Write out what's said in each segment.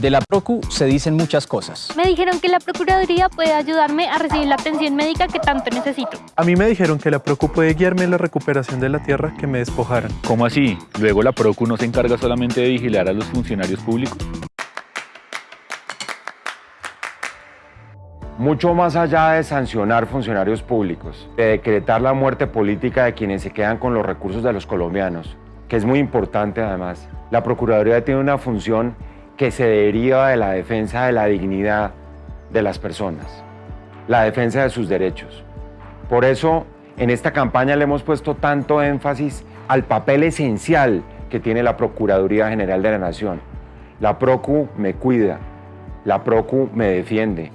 De la PROCU se dicen muchas cosas. Me dijeron que la Procuraduría puede ayudarme a recibir la atención médica que tanto necesito. A mí me dijeron que la PROCU puede guiarme en la recuperación de la tierra que me despojaron. ¿Cómo así? ¿Luego la PROCU no se encarga solamente de vigilar a los funcionarios públicos? Mucho más allá de sancionar funcionarios públicos, de decretar la muerte política de quienes se quedan con los recursos de los colombianos, que es muy importante además, la Procuraduría tiene una función que se deriva de la defensa de la dignidad de las personas, la defensa de sus derechos. Por eso, en esta campaña le hemos puesto tanto énfasis al papel esencial que tiene la Procuraduría General de la Nación. La PROCU me cuida, la PROCU me defiende,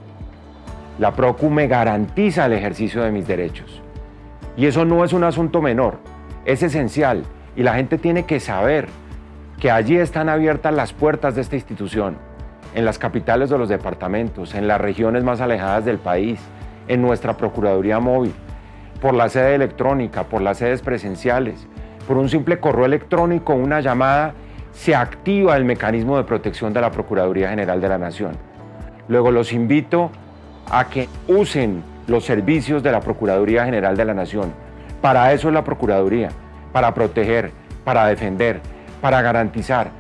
la PROCU me garantiza el ejercicio de mis derechos. Y eso no es un asunto menor, es esencial y la gente tiene que saber que allí están abiertas las puertas de esta institución, en las capitales de los departamentos, en las regiones más alejadas del país, en nuestra Procuraduría Móvil, por la sede electrónica, por las sedes presenciales, por un simple correo electrónico, una llamada, se activa el mecanismo de protección de la Procuraduría General de la Nación. Luego los invito a que usen los servicios de la Procuraduría General de la Nación. Para eso es la Procuraduría, para proteger, para defender, para garantizar,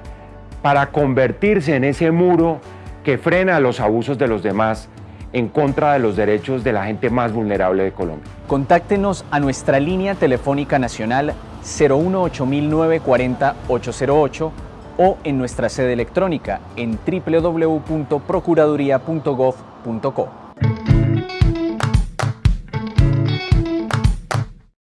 para convertirse en ese muro que frena los abusos de los demás en contra de los derechos de la gente más vulnerable de Colombia. Contáctenos a nuestra línea telefónica nacional 018-940-808 o en nuestra sede electrónica en www.procuraduría.gov.co.